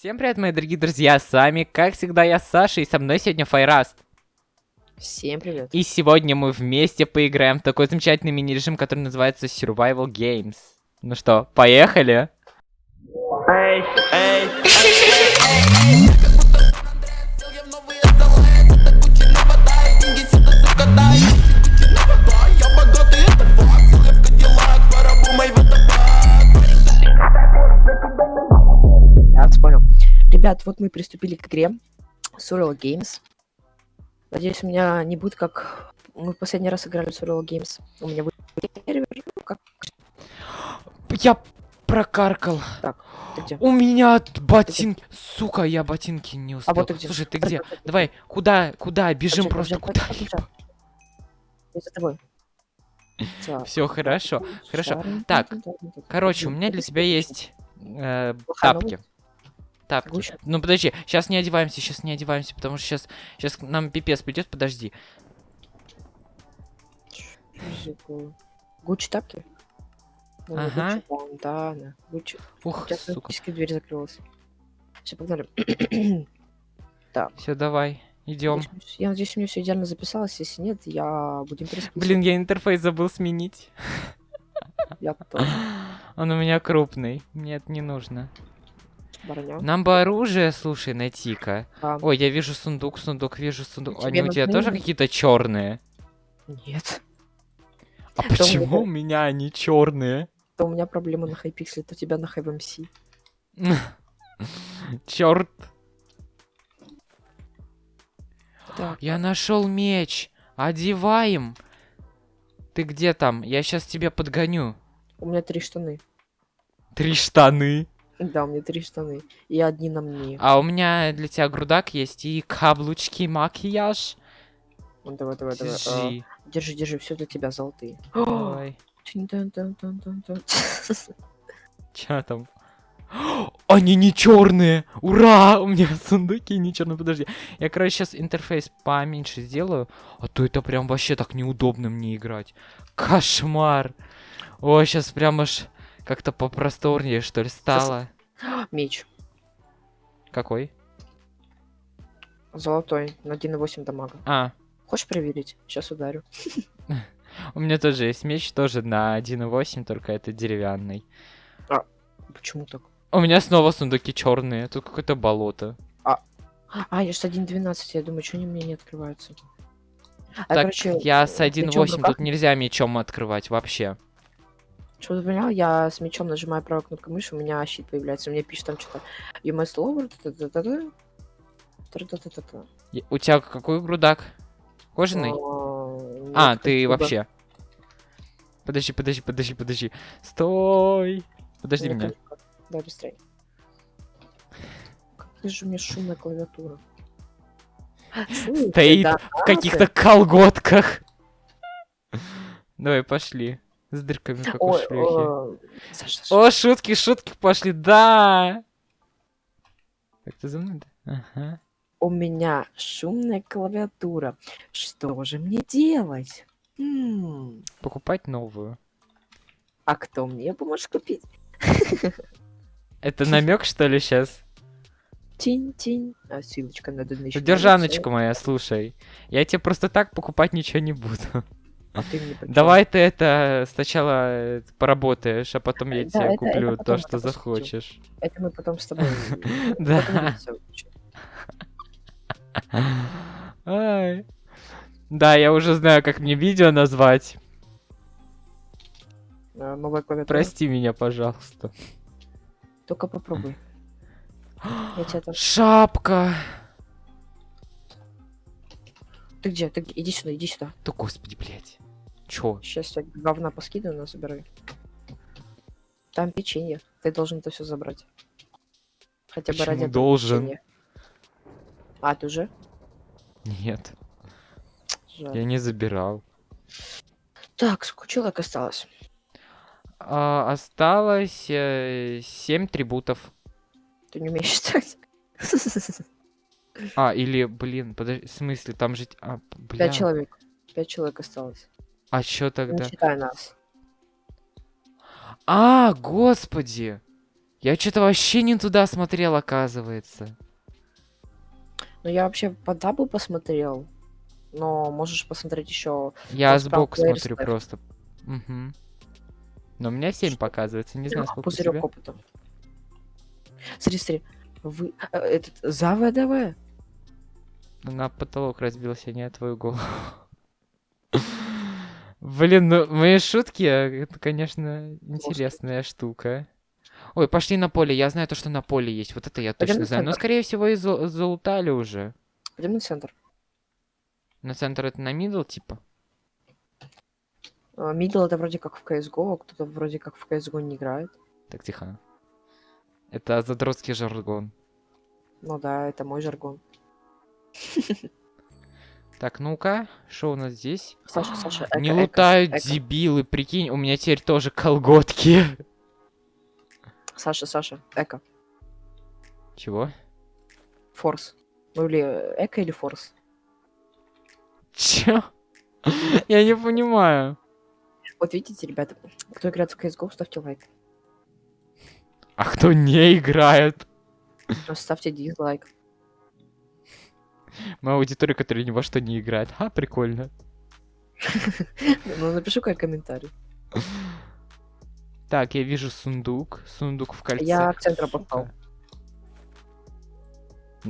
Всем привет, мои дорогие друзья, с вами, как всегда, я Саша, и со мной сегодня Файраст. Всем привет. И сегодня мы вместе поиграем в такой замечательный мини-режим, который называется Survival Games. Ну что, поехали? Эй, эй, Я Ребят, вот мы приступили к игре Surreal Games. Надеюсь, у меня не будет как... Мы в последний раз играли в Surreal Games. У меня будет сервер, ну, как... Я прокаркал. Ты где? У меня т- ботинки. Сука, я ботинки не успел. А вот ты где? Слушай, ты где? Давай, куда, куда? Бежим Подожди, просто, куда? Я за тобой. Так. Все хорошо. Хорошо. Так. Короче, у меня для тебя есть э, Плохая тапки. Гуччи? Ну подожди, сейчас не одеваемся, сейчас не одеваемся, потому что сейчас, сейчас нам пипец придет, подожди. Гуччи тапки? Ну, Ага. Гуччи, бандана. Гуччи. Ух, Сейчас сука. дверь закрылась. Все, погнали. так. Все, давай, идем. Я надеюсь, у меня все идеально записалось. Если нет, я будем перескипывать. Блин, я интерфейс забыл сменить. Я тоже. Он у меня крупный. Мне это не нужно. Броня. Нам бы оружие, слушай, найти-ка. А, Ой, я вижу сундук, сундук, вижу сундук. Они у тебя нужны? тоже какие-то черные? Нет. А почему у меня они черные? То у меня проблема на хайпикселе, то у тебя на хайвмс. Черт. Так, Я нашел меч. Одеваем. Ты где там? Я сейчас тебя подгоню. у меня три штаны. Три штаны. Да, у меня три штаны. И одни на мне. А у меня для тебя грудак есть и каблучки, макияж. Ну, Давай, давай, давай. А, Держи. Держи, держи, все для тебя золотые. Тин-тан-тан-тан-тан-тан. Чё там? Они не черные! Ура! У меня сундуки не черные. Подожди. Я, короче, сейчас интерфейс поменьше сделаю. А то это прям вообще так неудобно мне играть. Кошмар! О, сейчас прям аж как-то попросторнее, что ли, стало. Меч. Какой? Золотой. На 1,8 дамага. А, Хочешь проверить? Сейчас ударю. у меня тоже есть меч, тоже на 1.8, только это деревянный. Почему так? У меня снова сундуки черные, тут какое-то болото. А, я же с 1.12, я думаю, что они мне не открываются. А, так, короче, я с мечом в 1.8, руках. тут нельзя мечом открывать вообще. Чтобы ты понял, я с мечом нажимаю правой кнопкой мыши, у меня щит появляется. Мне пишет там что-то You must lower У тебя какой грудак? Кожаный? А, А, ты вообще. Подожди, подожди, подожди, подожди. Стой! Подожди меня. Да, быстрее. Какая же у меня шумная клавиатура. Стоит в каких-то колготках. Давай, пошли. С дырками, как у Ой, шлюхи. э, Саша, Саша, О, шутки, шутки пошли, да! Как ты за мной? да? Ага. у меня шумная клавиатура. Что же мне делать? М, Покупать новую. А кто мне поможет купить? Это намек, что ли, сейчас? Тинь-тинь. А, ссылочка на Donation. Содержаночка моя, слушай. Я тебе просто так покупать ничего не буду. А ты мне почему? Давай ты это сначала э, поработаешь, а потом я тебе куплю то, что захочешь. Это мы потом с тобой... Да. Да, я уже знаю, как мне видео назвать. А, Новая клавиатура. Прости меня, пожалуйста. Только попробуй. Шапка. Ты где? Ты где? Иди сюда, иди сюда. Да господи, блядь. Чё? Сейчас я говна поскидываю, но забирай. Там печенье. Ты должен это все забрать. Хотя бы Почему ради этого должен? печенья. А, ты уже? Нет, Жаль. я не забирал. Так, сколько человек осталось? А, осталось э, 7 трибутов. Ты не умеешь считать? А, или, блин, подожди, в смысле, там же... А, бля. Пять человек. Пять человек осталось. А чё тогда? Не считай нас. А, господи! Я что-то вообще не туда смотрел, оказывается. Ну, я вообще по дабу посмотрел. Но можешь посмотреть еще. Я сбоку смотрю ставь. просто. Угу. Но у меня 7 Что? показывается, не знаю, сколько у пузырек тебя. опыта. Смотри, смотри. Вы... э, Этот... За ВДВ. На потолок разбился, не твою голову. Блин, ну мои шутки, э, это, конечно, интересная штука. Ой, пошли на поле. Я знаю то, что на поле есть. Вот это я Пойдем точно на знаю. Но, центр. скорее всего, и за- залутали уже. Пойдем на центр. На центр это на middle, типа? Middle это вроде как в CSGO, а кто-то вроде как в CSGO не играет. Так, тихо. Это задротский жаргон. Ну да, это мой жаргон. Так, ну-ка, что у нас здесь? Саша, Саша, Не эко, эко, лутают эко. дебилы, прикинь, у меня теперь тоже колготки. Саша, Саша, эко. Чего? Форс. Ну или эко или форс. Чё? Я не понимаю. Вот видите, ребята, кто играет в CSGO, ставьте лайк. А кто не играет? Ну, Ставьте дизлайк. Моя аудитория, которая ни во что не играет. А, прикольно. Ну, напишу как комментарий. Так, я вижу сундук. Сундук в кольце. Я к центру попал.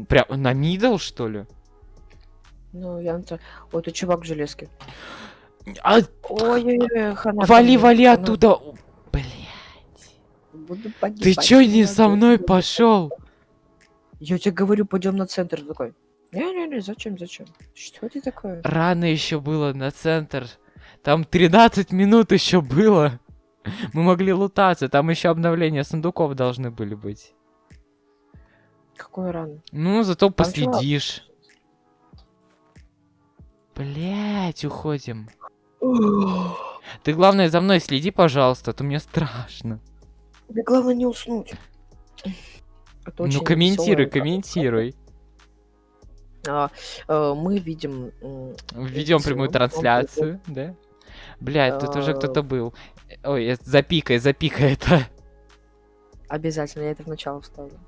Прям на мидл, что ли? Ну, я на Ой, тут чувак в железке. А, Ой-ой-ой, хана. вали, вали оттуда. Бля. Буду Ты чё не со мной пошел? Я тебе говорю, пойдем на центр. Такой. Не-не-не, зачем, зачем? Что ты такое? Рано еще было на центр. Там 13 минут еще было. Мы могли лутаться. Там еще обновления сундуков должны были быть. Какой ран? Ну, зато Там последишь. Блять, уходим. Ты главное за мной следи, пожалуйста, а то мне страшно. Тебе главное не уснуть. Это очень ну комментируй, комментируй. А, э, мы видим... Введем прямую трансляцию, да? Блять, тут уже А. кто-то был. Ой, э, запикай, запикай это. Обязательно, я это в начало вставлю.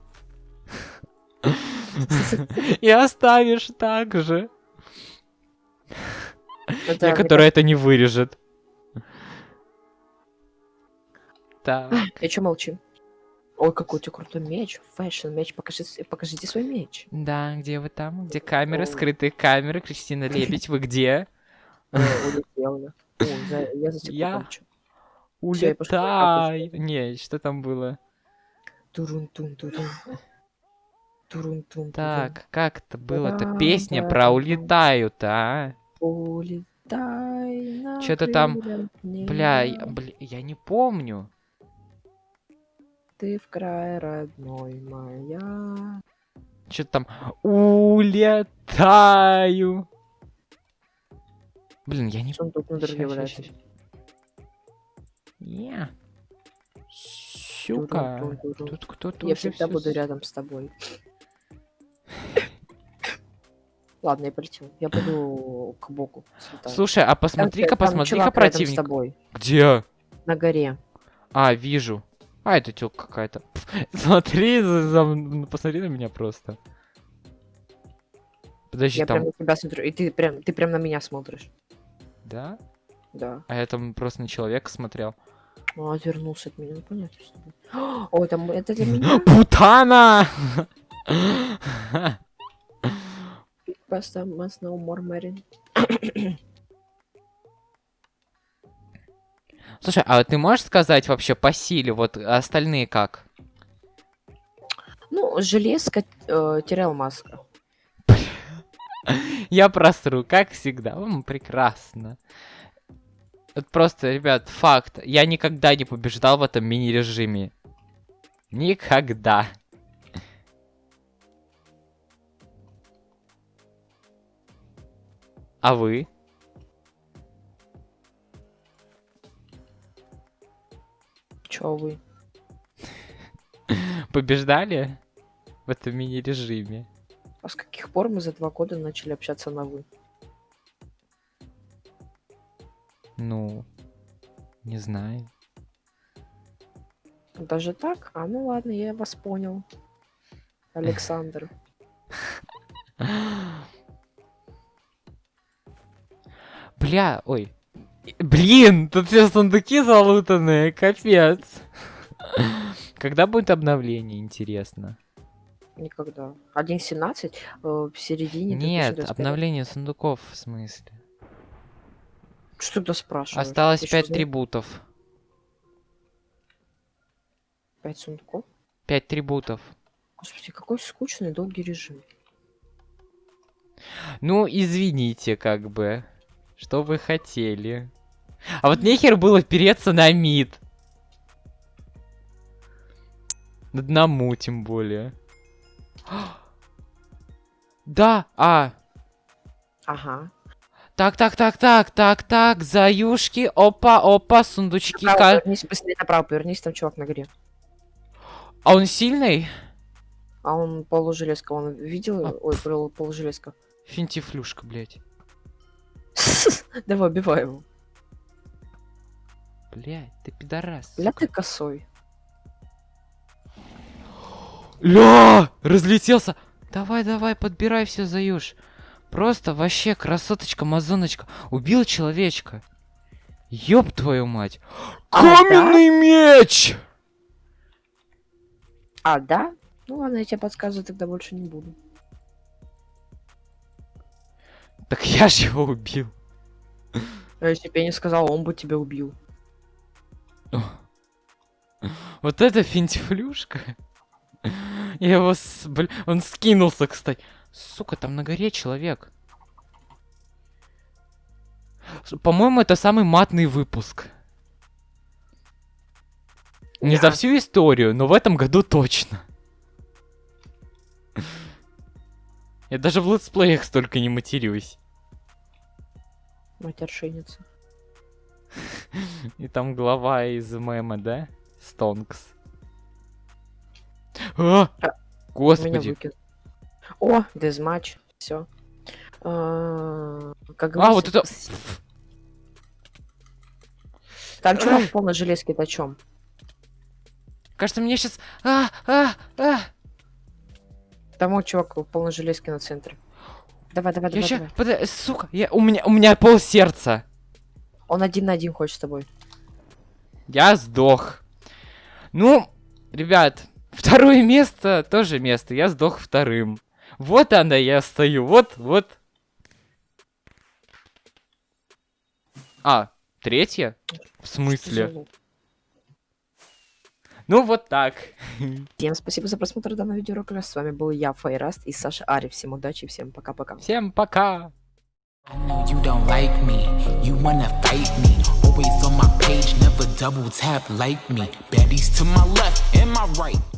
И оставишь так же. Это, Я, который это не вырежет. Так. Я чё молчим? Ой, какой у тебя крутой меч. Fashion меч. Покажи, с- покажите свой меч. Да, где вы там? Где камеры, скрытые камеры? Кристина Лебедь, вы где? Э, я. Пошла Улетай! Не, что там было? Турун-тун-тун-тун. Турун-тун-тун. Так, как это было-то? Песня про улетают, а? Улетай Чё-то там, Бля, бля, я не помню. Ты в край родной моя. Что там? Улетаю. Блин, я не... Сундук на дороге Ща, ща, валяется. Я. Щука. Тут кто-то Я всегда буду рядом с тобой. Ладно, я полетел. Я пойду к боку. слетаю. Слушай, а посмотри-ка, там посмотри-ка рядом с противник. тобой. Где? На горе. А, вижу. А, это тёлка какая-то. Смотри, за- за посмотри на меня просто. Подожди, Я там... прям на тебя смотрю. И ты прям, ты прям на меня смотришь. Да? Да. А я там просто на человека смотрел. Ну, отвернулся от меня. Ну, понятно, что ты. О, там это для меня. Путана! Просто must know more. Слушай, а ты можешь сказать вообще по силе, вот остальные как? Ну, железка э, терял маска. Я просру, как всегда. М, прекрасно. Вот просто, ребят, факт. Я никогда не побеждал в этом мини-режиме. Никогда. А вы? Чё вы? Побеждали в этом мини-режиме? А с каких пор мы за два года начали общаться на вы? Ну, не знаю. Даже так? А, ну ладно, я вас понял. Александр. Бля, ой. Блин, тут все сундуки залутанные, капец. Когда будет обновление, интересно? Никогда. 1.17 э, в середине. Нет, 2025. обновление сундуков в смысле. Что ты спрашиваешь? Осталось Ты чё, 5 знаешь? трибутов. Пять сундуков? 5 трибутов. Господи, какой скучный долгий режим. Ну, извините, как бы. Что вы хотели? А вот нехер было переться на мид. Одному, тем более. Да, а. Ага. Так, так, так, так, так, так, заюшки, опа, опа, сундучки. Направо ка- повернись, быстрее направо повернись, там чувак на горе. А он сильный? А он полужелезка, он видел? А. Ой, пол- полужелезка. Финтифлюшка, блядь. Давай, убивай его. Блядь, ты пидорас. Бля, ты косой. Ля! Разлетелся! Давай, давай, подбирай все, Заюш. Просто вообще красоточка, мазоночка. Убил человечка. Ёб твою мать. А, Каменный меч! А, да? Ну ладно, я тебе подсказывать тогда больше не буду. Так я ж его убил. А если бы я не сказал, он бы тебя убил. Вот это финтифлюшка. Я его... с- бля, Он скинулся, кстати. Сука, там на горе человек. По-моему, это самый матный выпуск. Не за всю историю, но в этом году точно. Я даже в летсплеях столько не матерюсь. Матершинница. И там глава из мема, да? Стонкс. А! А, Господи. О, дезматч. Все. А, говорится, вот это... Там чувак полной железке, о чем? Кажется, мне сейчас... А, а, а. Там вот чувак в полной железке на центре. Давай, давай, Я давай, ща... давай. Пода... Сука, я... у меня... У меня пол сердца. Он один на один хочет с тобой. Я сдох. Ну, ребят, второе место тоже место. Я сдох вторым. Вот она, я стою. Вот, вот. А, третье? В смысле? Ну, вот так. Всем спасибо за просмотр данного видеоролика. С вами был я, Файраст и Саша Ари. Всем удачи, всем пока-пока. Всем пока. I know you don't like me, you wanna fight me. Always on my page, never double tap like me. Baddies to my left and my right.